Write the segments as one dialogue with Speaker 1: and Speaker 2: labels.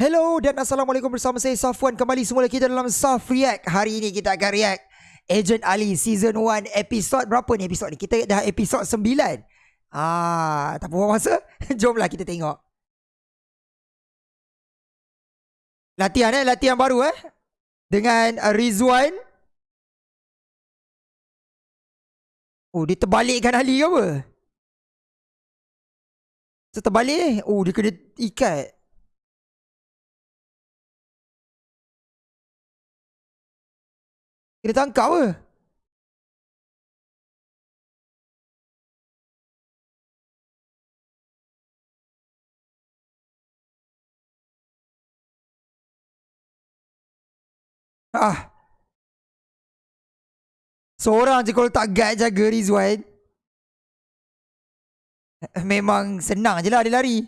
Speaker 1: Hello dan Assalamualaikum bersama saya Safwan. Kembali semula kita dalam Saf React. Hari ini kita akan react Agent Ali Season 1 Episod berapa ni episod ni? Kita dah episod 9 Ah, Tak buang masa? Jomlah kita tengok. Latihan eh? Latihan baru eh? Dengan uh, Rizwan. Oh dia terbalikkan Ali ke apa? Seterbalik eh? Oh dia kena ikat Kena tangkap ke? Ah. Seorang je kalau tak guide jaga Rizwan. Memang senang je lah dia lari.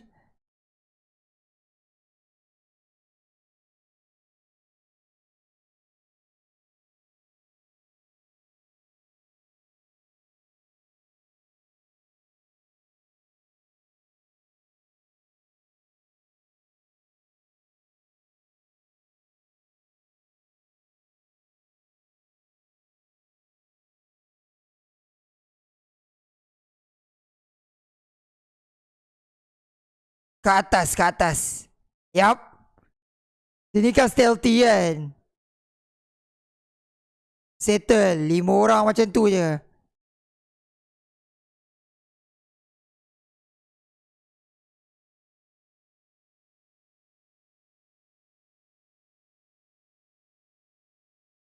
Speaker 1: Ke atas, ke atas. Yap. Sini kan stealthy kan. Settle. Lima orang macam tu je.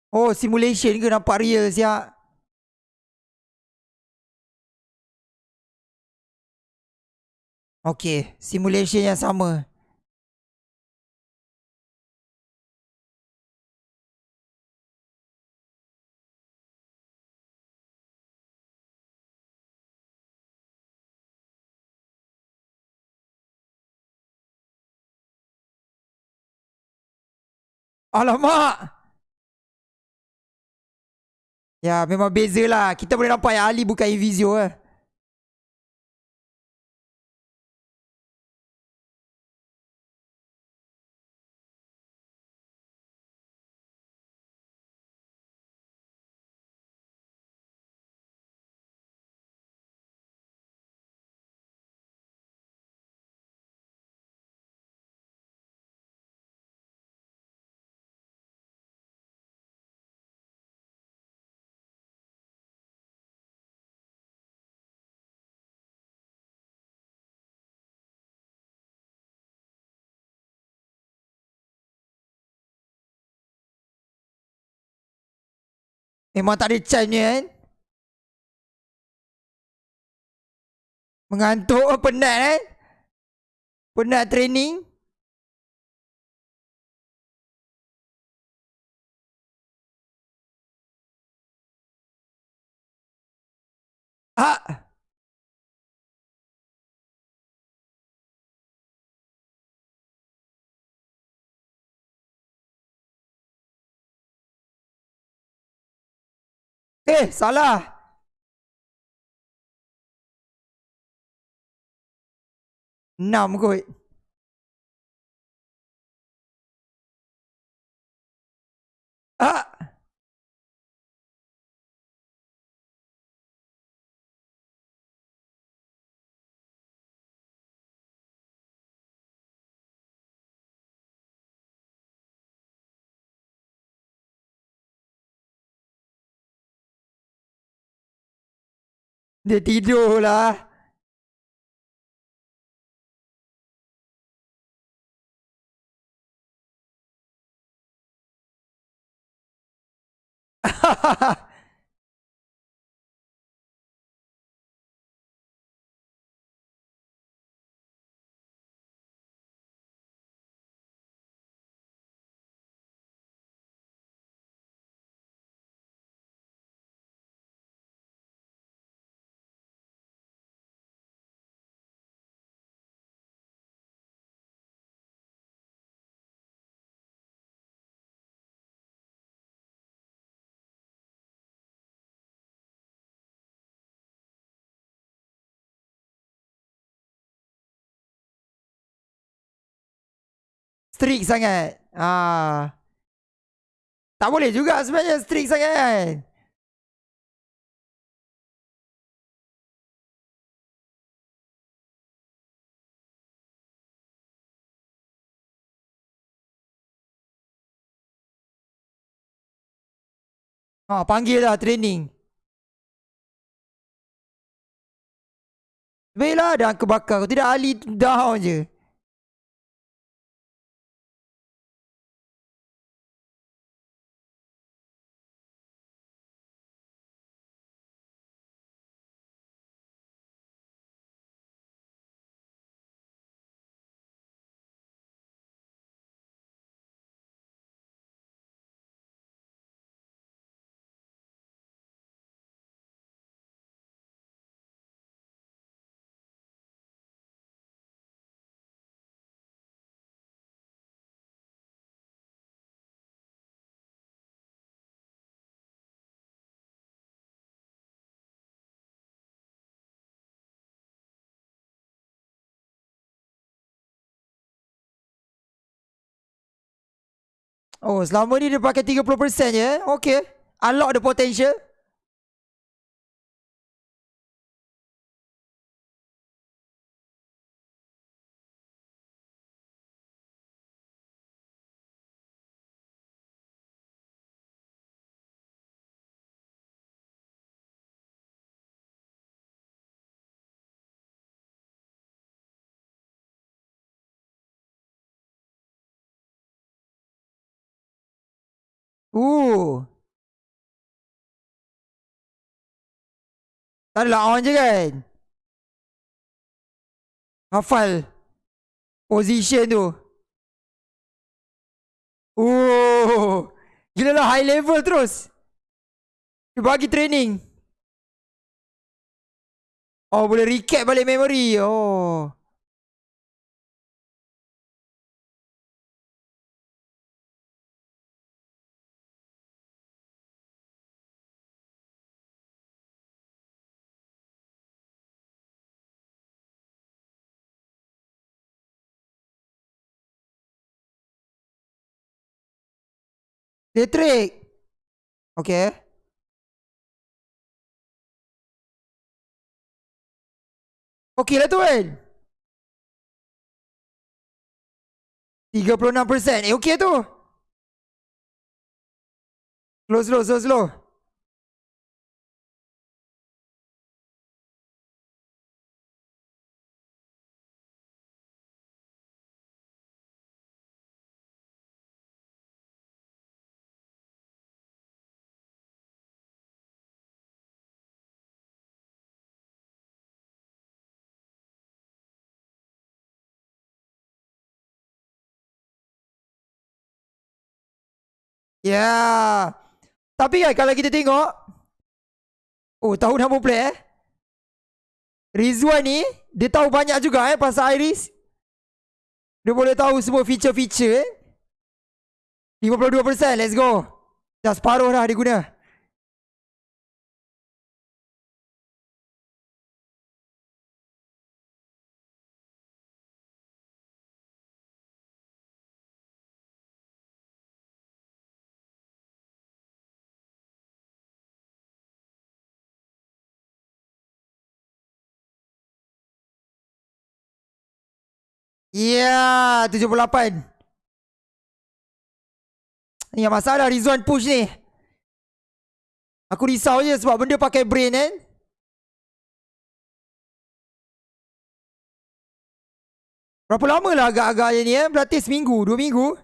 Speaker 1: Oh, simulation ke nampak real siap. Okay, simulation yang sama. Alamak! Ya, memang beza lah. Kita boleh nampak yang Ali bukan Invisio eh. Memang tak ada chance kan? Mengantuk oh, penat kan? Penat training. Ah Eh, salah. Enam kot. Ah. 你第六啦。哈哈哈。Strict sangat. Ah. Tak boleh juga sebenarnya strict sangat. Ah, panggil lah training. Baiklah dah kebakar. Tidak ahli down je. Oh, selama ni dia pakai 30% je. Okay. Unlock the potential. Uh. Tak adalah on je kan? Hafal. Position tu. Oh. Gila lah high level terus. Dia bagi training. Oh boleh recap balik memory. Oh. Dia trick. Okay. Okay lah tu kan. 36%. Eh okay tu. Slow, slow, slow, slow. Yeah. Tapi kan kalau kita tengok Oh tahu nama play eh? Rizwan ni Dia tahu banyak juga eh Pasal Iris. Dia boleh tahu semua feature-feature eh. 52% let's go. Dah separuh dah dia guna Ya, yeah, 78. Ni yang masalah Rizwan push ni. Aku risau je sebab benda pakai brain kan. Berapa lama lah agak-agak ni eh? Berarti seminggu, dua minggu.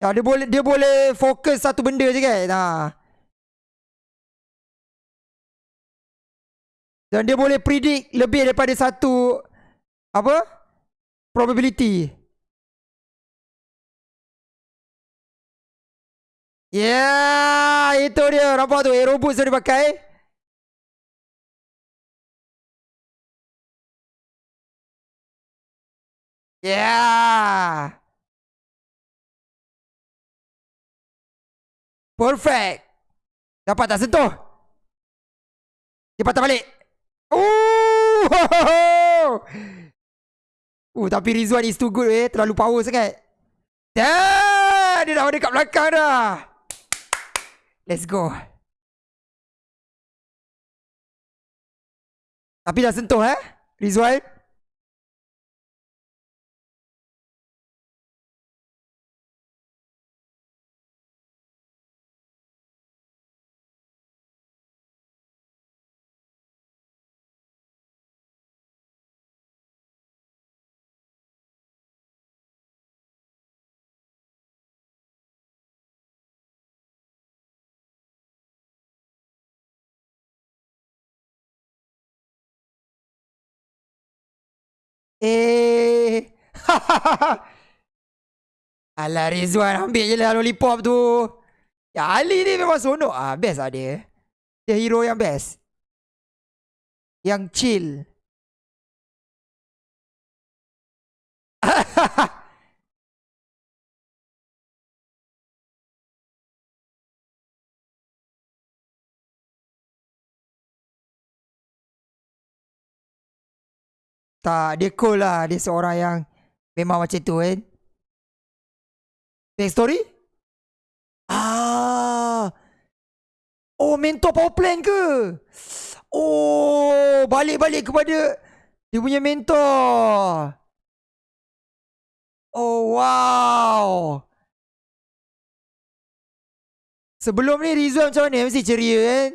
Speaker 1: Ya, dia boleh dia boleh fokus satu benda je kan. Ha. Dan dia boleh predict lebih daripada satu apa? Probability. Yeah, itu dia. Nampak tu aero boost yang dipakai. Ya. Yeah. Perfect. Dapat tak sentuh? Dia patah balik. Oh! Tapi Rizwan is too good eh. Terlalu power sangat. Dah! Dia dah ada kat belakang dah. Let's go. Tapi dah sentuh eh. Rizwan. Eh. Alah Rizwan ambil je lah lollipop tu. Ya Ali ni memang sonok ah best lah dia. Dia hero yang best. Yang chill. Tak, dia cool lah. Dia seorang yang memang macam tu kan. Back story? Ah. Oh, mentor power plan ke? Oh, balik-balik kepada dia punya mentor. Oh, wow. Sebelum ni Rizwan macam mana? Mesti ceria kan?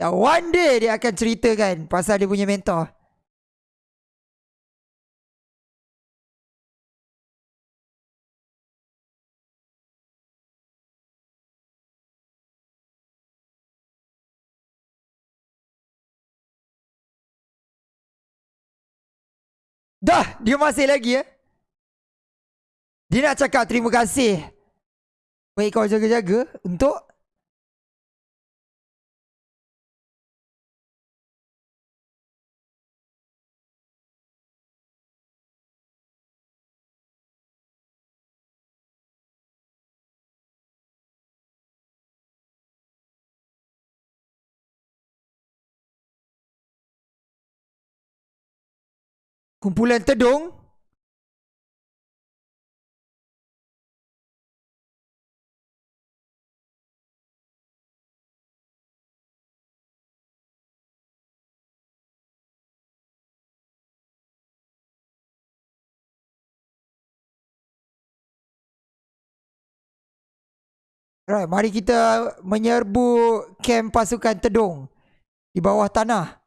Speaker 1: Ya, one day dia akan ceritakan pasal dia punya mentor. Dah, dia masih lagi eh. Dia nak cakap terima kasih. Baik kau jaga-jaga untuk kumpulan tedung Right, mari kita menyerbu kem pasukan tedung di bawah tanah.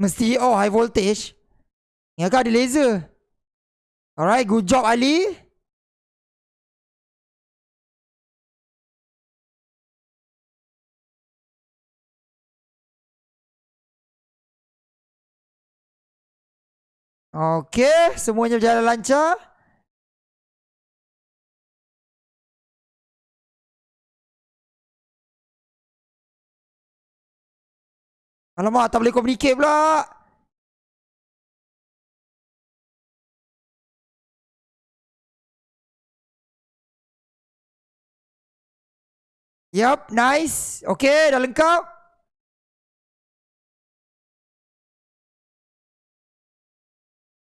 Speaker 1: Mesti oh high voltage. Kan ada laser. Alright, good job Ali. Okay, semuanya berjalan lancar. Alamak, tak boleh communicate pula. Yup, nice. Okay, dah lengkap.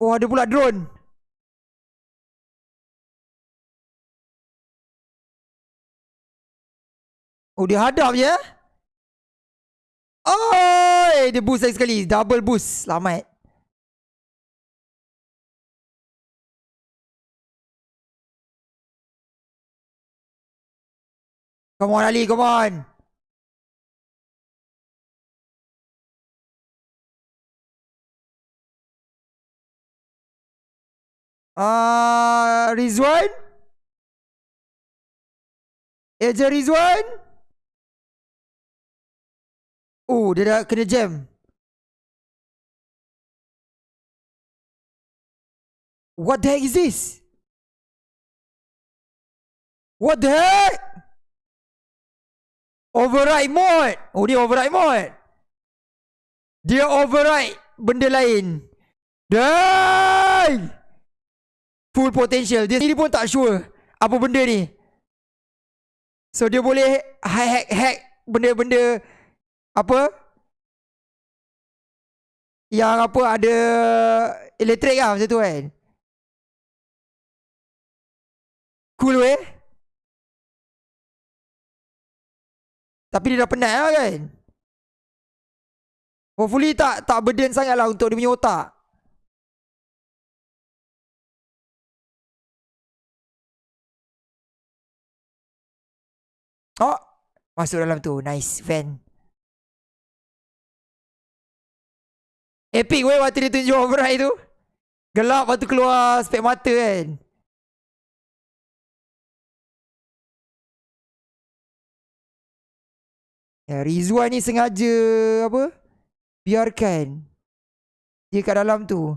Speaker 1: Oh, ada pula drone. Oh, dia hadap je. Oh, dia boost lagi sekali. Double boost. Selamat. Come on, Ali. Come on. Ah, uh, Rizwan? Eja Rizwan? Oh, dia dah kena jam. What the heck is this? What the heck? Override mode. Oh, dia override mode. Dia override benda lain. Dan full potential. Dia sendiri pun tak sure apa benda ni. So dia boleh hack hack benda-benda apa? Yang apa ada elektrik lah macam tu kan. Cool weh. Tapi dia dah penat lah kan. Hopefully tak tak burden sangat lah untuk dia punya otak. Oh, masuk dalam tu. Nice, fan. Epic weh waktu dia tunjuk override tu. Gelap waktu keluar spek mata kan. Ya, Rizwan ni sengaja apa? Biarkan dia kat dalam tu.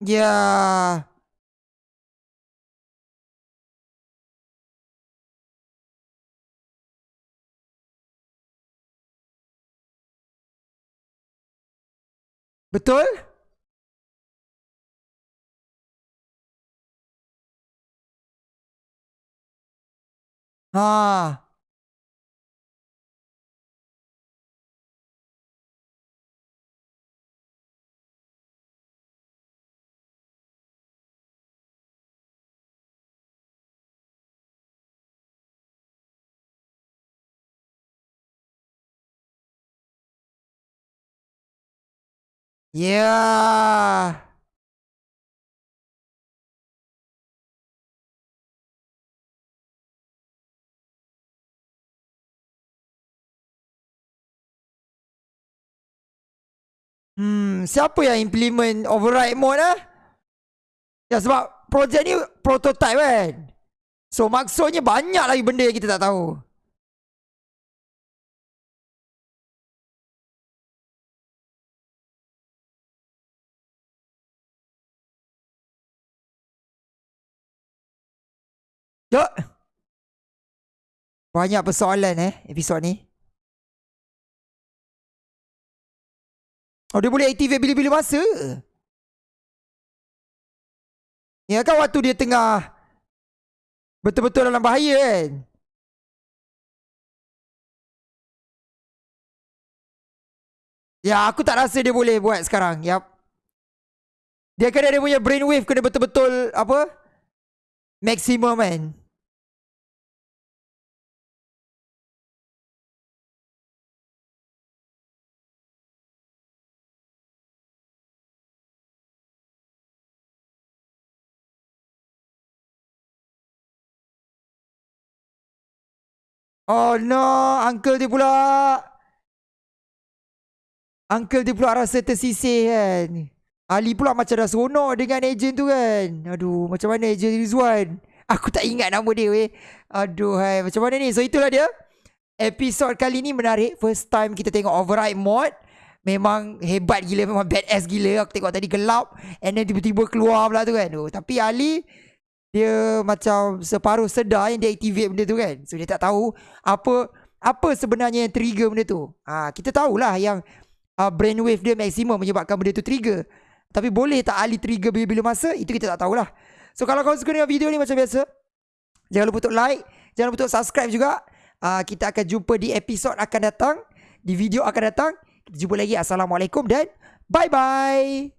Speaker 1: Ya. Betul? Ha. Yeah. Hmm, siapa yang implement override mode ah? Ya sebab projek ni prototype kan. So maksudnya banyak lagi benda yang kita tak tahu. Jok. Banyak persoalan eh episod ni. Oh dia boleh activate bila-bila masa. Ya kan waktu dia tengah betul-betul dalam bahaya kan. Ya aku tak rasa dia boleh buat sekarang. Yap. Dia kena dia punya brainwave kena betul-betul apa? Maximum kan. Oh no, uncle dia pula. Uncle dia pula rasa tersisih kan. Ali pula macam dah seronok dengan ejen tu kan. Aduh, macam mana ejen Rizwan? Aku tak ingat nama dia weh. Aduh, hai. macam mana ni? So itulah dia. Episod kali ni menarik. First time kita tengok override mod. Memang hebat gila. Memang badass gila. Aku tengok tadi gelap. And then tiba-tiba keluar pula tu kan. Oh, tapi Ali dia macam separuh sedar yang dia activate benda tu kan. So dia tak tahu apa apa sebenarnya yang trigger benda tu. Ha, kita tahulah yang uh, brainwave dia maksimum menyebabkan benda tu trigger. Tapi boleh tak Ali trigger bila-bila masa? Itu kita tak tahulah. So kalau kau suka dengan video ni macam biasa, jangan lupa untuk like, jangan lupa untuk subscribe juga. Uh, kita akan jumpa di episod akan datang, di video akan datang. Kita jumpa lagi. Assalamualaikum dan bye-bye.